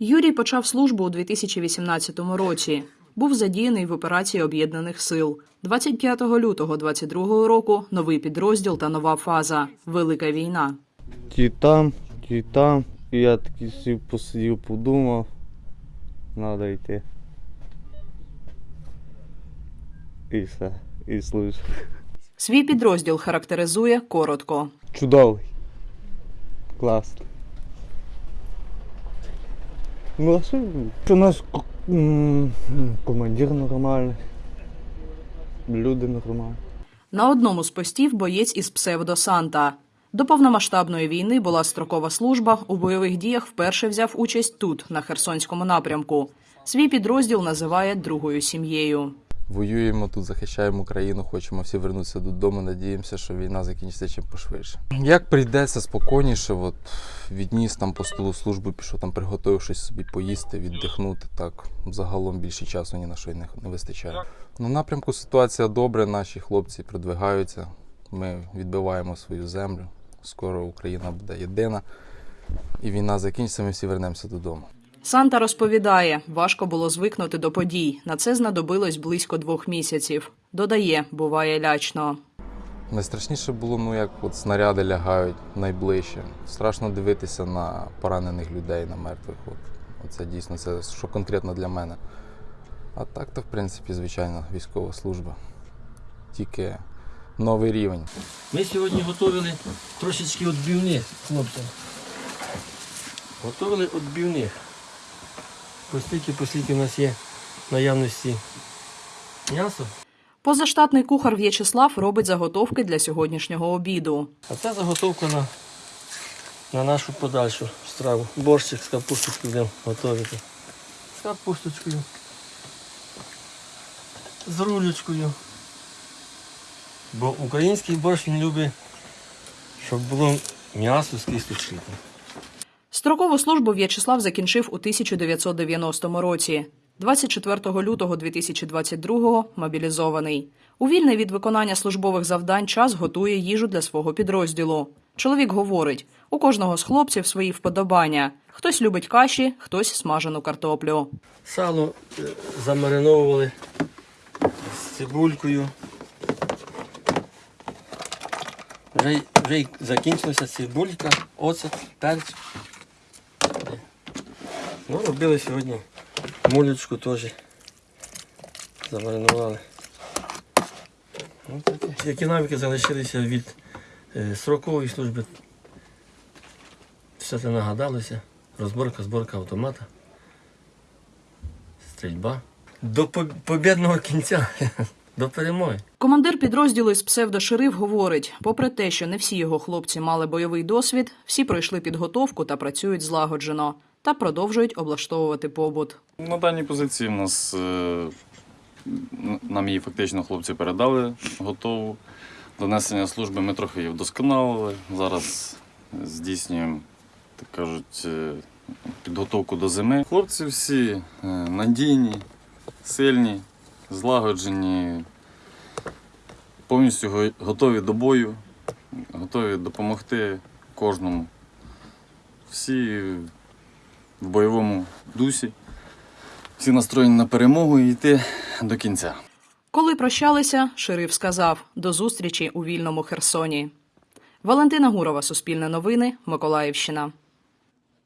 Юрій почав службу у 2018 році. Був задіяний в операції об'єднаних сил. 25 лютого 22 року новий підрозділ та нова фаза Велика війна. Ті там, ті там. І я такий сів, посидів, подумав. Надо йти. І все. І служу. Свій підрозділ характеризує коротко. Чудовий. Класно. Що? У нас командир нормальний. Люди нормальні. На одному з постів боєць із псевдо Санта. До повномасштабної війни була строкова служба. У бойових діях вперше взяв участь тут, на Херсонському напрямку. Свій підрозділ називає другою сім'єю. Воюємо тут, захищаємо Україну, хочемо всі вернутися додому. Надіємося, що війна закінчиться чим пошвидше. Як прийдеться спокійніше, от відніс там по столу службу, пішов там, приготував собі поїсти, віддихнути. Так загалом більше часу ні на що й не, не вистачає. На напрямку ситуація добре, наші хлопці продвигаються. Ми відбиваємо свою землю. Скоро Україна буде єдина. І війна закінчиться, ми всі вернемося додому. Санта розповідає, важко було звикнути до подій. На це знадобилось близько двох місяців. Додає, буває лячно. Найстрашніше було, ну як от снаряди лягають найближче. Страшно дивитися на поранених людей, на мертвих. От. Оце дійсно це що конкретно для мене. А так то, в принципі, звичайно, військова служба. Тільки новий рівень. Ми сьогодні готували трошечки відбивних хлопцям. Готували відбивних. Постільки, постільки в нас є наявності м'ясо. Позаштатний кухар В'ячеслав робить заготовки для сьогоднішнього обіду. А це заготовка на, на нашу подальшу страву. Борщик з капусточкою будемо готувати. З капусточкою. З рулечкою. Бо український борщ він любить, щоб було м'ясо з кісточкою. Строкову службу В'ячеслав закінчив у 1990 році. 24 лютого 2022 мобілізований. У вільний від виконання службових завдань час готує їжу для свого підрозділу. Чоловік говорить: у кожного з хлопців свої вподобання. Хтось любить каші, хтось смажену картоплю. Сало е, замариновували з цибулькою. Вже, вже закінчилася цибулька, оцет, перець. Ну, робили сьогодні мулечку теж. Замаринували. Ну. Які навики залишилися від е, срокової служби. Все це нагадалося. Розборка, зборка автомата стрільба. До поб- побєдного кінця, до перемоги. Командир підрозділу із псевдошериф говорить: попри те, що не всі його хлопці мали бойовий досвід, всі пройшли підготовку та працюють злагоджено та продовжують облаштовувати побут. На даній позиції в нас е, нам її фактично хлопці передали готову. До несення служби ми трохи її вдосконалили. Зараз здійснюємо, так кажуть, е, підготовку до зими. Хлопці всі е, надійні, сильні, злагоджені, повністю готові до бою, готові допомогти кожному. Всі в бойовому дусі. Всі настроєні на перемогу і йти до кінця. Коли прощалися, шериф сказав до зустрічі у вільному Херсоні. Валентина Гурова, Суспільне новини, Миколаївщина.